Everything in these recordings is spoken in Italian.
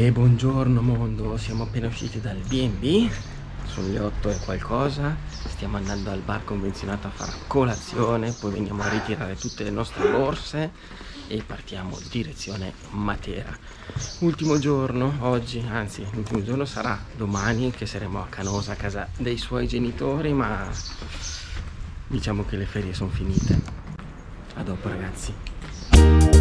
E buongiorno mondo, siamo appena usciti dal B&B Sono le 8 e qualcosa Stiamo andando al bar convenzionato a fare colazione Poi veniamo a ritirare tutte le nostre borse E partiamo direzione Matera. Ultimo giorno oggi, anzi l'ultimo giorno sarà domani Che saremo a Canosa a casa dei suoi genitori Ma diciamo che le ferie sono finite. A dopo ragazzi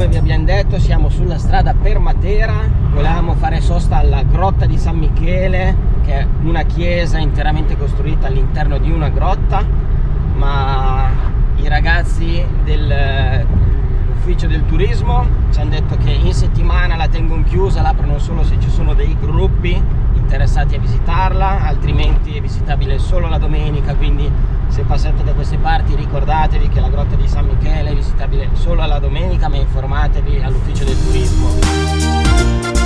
come vi abbiamo detto siamo sulla strada per Matera. Volevamo fare sosta alla grotta di San Michele che è una chiesa interamente costruita all'interno di una grotta ma i ragazzi dell'ufficio del turismo ci hanno detto che in settimana la tengono chiusa l'aprono solo se ci sono dei gruppi interessati a visitarla altrimenti è visitabile solo la domenica quindi se passate da queste parti ricordatevi che la grotta di San Michele è visitabile solo alla domenica ma informatevi all'ufficio del turismo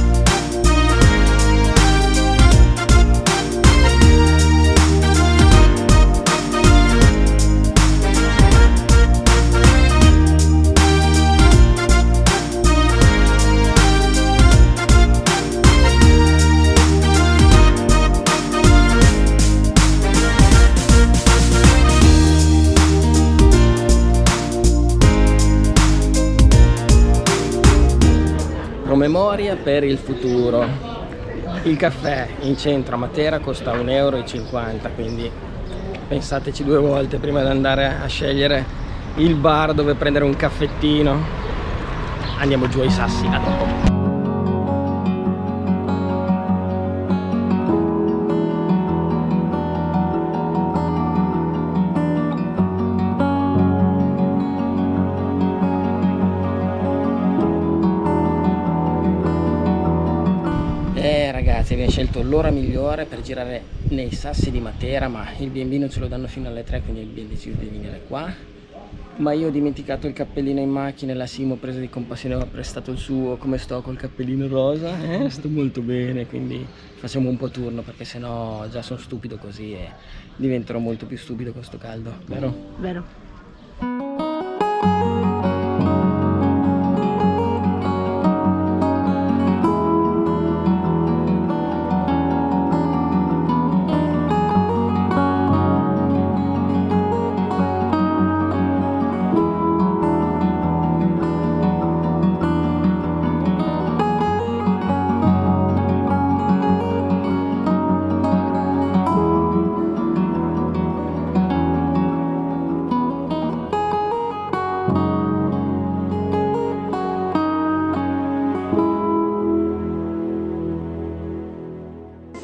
promemoria per il futuro. Il caffè in centro a Matera costa 1,50 euro quindi pensateci due volte prima di andare a scegliere il bar dove prendere un caffettino. Andiamo giù ai sassi a dopo ragazzi abbiamo scelto l'ora migliore per girare nei sassi di Matera ma il B&B non ce lo danno fino alle 3 quindi abbiamo deciso di venire qua ma io ho dimenticato il cappellino in macchina la Simo presa di compassione ha prestato il suo come sto col cappellino rosa eh? sto molto bene quindi facciamo un po' turno perché sennò già sono stupido così e diventerò molto più stupido con sto caldo vero? vero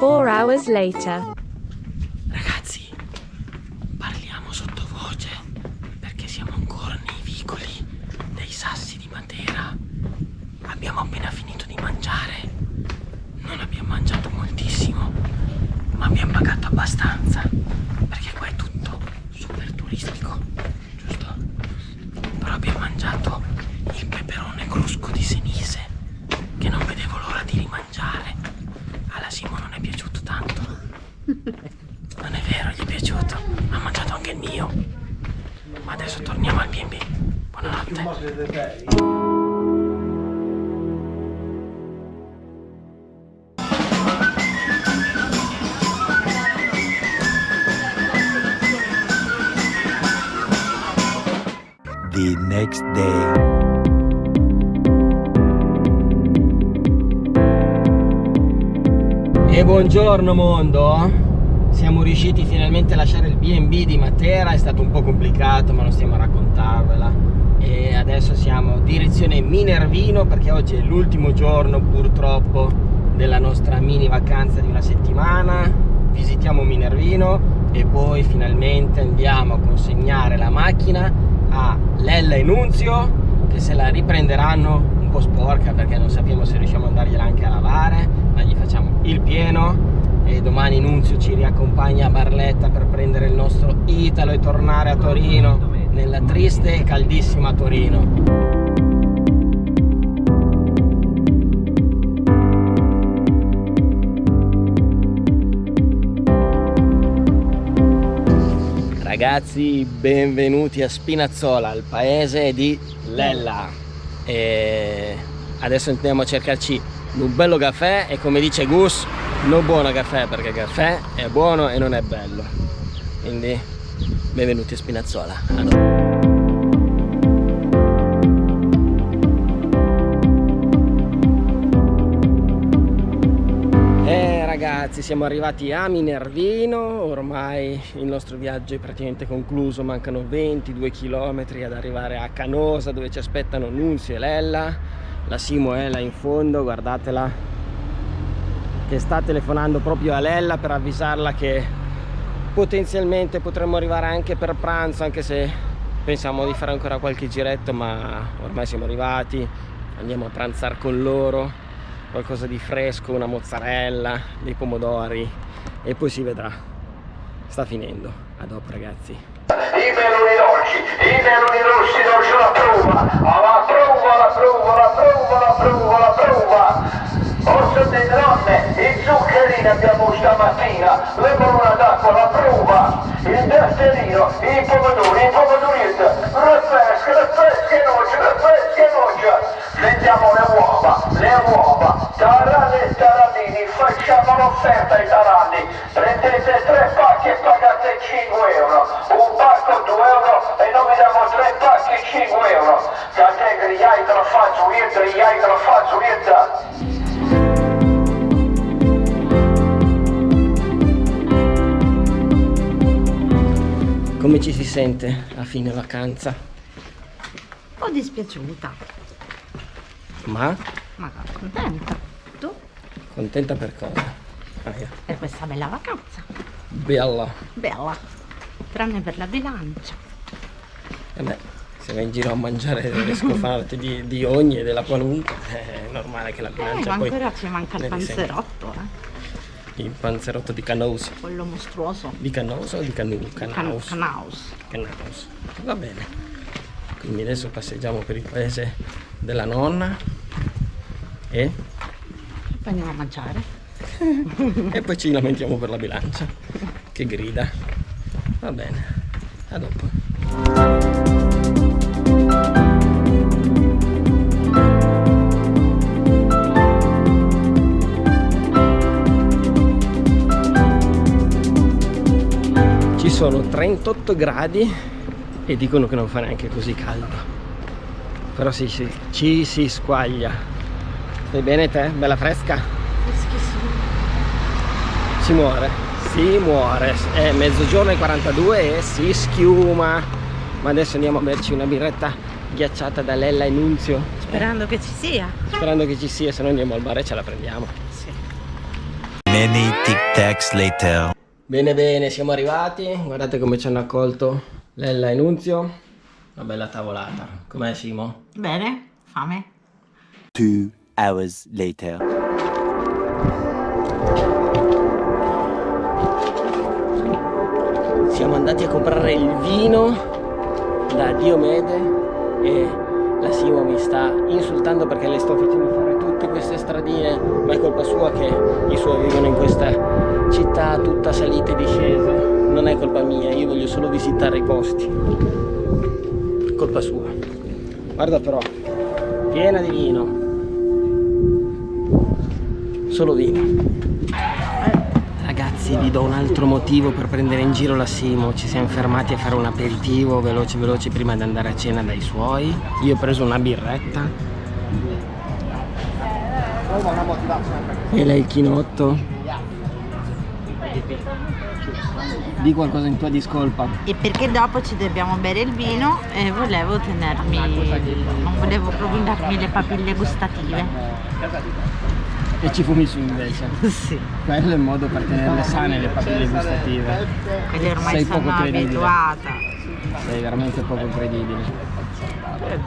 Four hours later. Ragazzi, parliamo sottovoce perché siamo ancora nei vicoli dei sassi di Matera. Abbiamo appena finito di mangiare. Non abbiamo mangiato moltissimo, ma abbiamo pagato abbastanza perché qua è tutto super turistico, giusto? Però abbiamo mangiato il peperone crusco di Senise che non vedevo l'ora di rimangiare. Alla Simo non è piaciuto tanto. Non è vero, gli è piaciuto. Ha mangiato anche il mio. Ma adesso torniamo al B&B. Buonanotte. The next day. E buongiorno mondo Siamo riusciti finalmente a lasciare il B&B di Matera È stato un po' complicato ma non stiamo a raccontarvela E adesso siamo direzione Minervino Perché oggi è l'ultimo giorno purtroppo Della nostra mini vacanza di una settimana. Visitiamo Minervino E poi finalmente andiamo a consegnare la macchina A Lella e Nunzio Che se la riprenderanno un po' sporca Perché non sappiamo se riusciamo ad andargliela anche a lavare ma gli facciamo il pieno. E domani Nunzio ci riaccompagna a Barletta per prendere il nostro Italo e tornare a Torino nella triste e caldissima Torino. Ragazzi, benvenuti a Spinazzola, il paese di Lella. E adesso andiamo a cercarci un bello caffè e come dice Gus, non buono caffè perché caffè è buono e non è bello. Quindi benvenuti a Spinazzola. A noi. Eh, ragazzi siamo arrivati a Minervino ormai il nostro viaggio è praticamente concluso mancano 22 km ad arrivare a Canosa dove ci aspettano Nunzio e Lella la Simo è là in fondo guardatela che sta telefonando proprio a Lella per avvisarla che potenzialmente potremmo arrivare anche per pranzo anche se pensiamo di fare ancora qualche giretto ma ormai siamo arrivati andiamo a pranzare con loro qualcosa di fresco, una mozzarella, dei pomodori e poi si vedrà. Sta finendo. A dopo ragazzi. I meloni dolci, i meloni rossi non ce la prova, alla prova, la prova, la prova, la prova, la prova. Orso delle donne, i zuccherini abbiamo stamattina, le d'acqua, la prova, dasserino, i pomodori, i pomodorette, le pesche, le pesche noce, le uova, le uova, taranni e tarannini, facciamo l'offerta ai taranni, sente a fine vacanza? Un po' dispiaciuta, Ma ma contenta. Tu? contenta per cosa? Ah, yeah. Per questa bella vacanza. Bella. Bella. Tranne per la bilancia. E beh, se vai in giro a mangiare delle scofarte di, di ogni e della qualunque, è normale che la Eh, bilancia ma poi ancora ci manca il panzerotto, eh. Il panzerotto di Canosa. Quello mostruoso. Di Canosa o di Canu? Can- Canaus. Canaus. Canaus. Va bene. Quindi adesso passeggiamo per il paese della nonna e, Poi andiamo a mangiare. e poi ci lamentiamo per la bilancia che grida. Va bene. A dopo. Sono 38 gradi e dicono che non fa neanche così caldo. Però sì, sì, ci si squaglia. Stai bene te? Bella fresca? Freschissimo. Si muore, si muore. È mezzogiorno e 42 e si schiuma. Ma adesso andiamo a berci una birretta ghiacciata da Lella e Nunzio. Sperando che ci sia. Sperando che ci sia, se no andiamo al bar e ce la prendiamo. Sì. Many tic tacs later. Bene bene, siamo arrivati. Guardate come ci hanno accolto Lella e Nunzio. Una bella tavolata. Com'è Simo? Bene? Fame? Two hours later. Siamo andati a comprare il vino da Diomede e la Simo mi sta insultando perché le sto facendo fare tutte queste stradine, ma è colpa sua che i suoi vivono in questa città tutta salita e discesa. Non è colpa mia, io voglio solo visitare i posti. Colpa sua. Guarda però, piena di vino. Solo vino. Ragazzi vi do un altro motivo per prendere in giro la Simo Ci siamo fermati a fare un aperitivo veloce veloce prima di andare a cena dai suoi Io ho preso una birretta E lei il chinotto Di qualcosa in tua discolpa E perché dopo ci dobbiamo bere il vino e volevo tenermi. non volevo rovinarmi le papille gustative. E ci fumi su invece sì. Quello è il modo per tenerle sane le papille gustative Quindi ormai Sei sono poco credibile. abituata. Sei veramente poco credibile Vabbè, è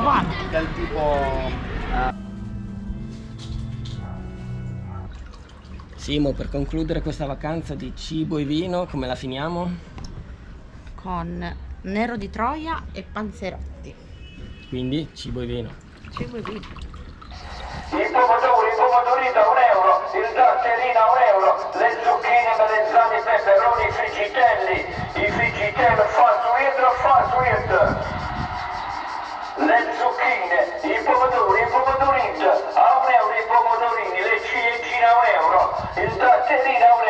buono. Simo, per concludere questa vacanza di cibo e vino, come la finiamo? Con nero di Troia e panzerotti. Quindi cibo e vino. Cibo e vino. I pomodori, i pomodori da un euro, il datterino a un euro, le zucchine melanzane, i peperoni, i friggitelli, i friggitelli fa weird, fa weird. Le zucchine, i pomodori, i pomodori, a un euro, raffresca,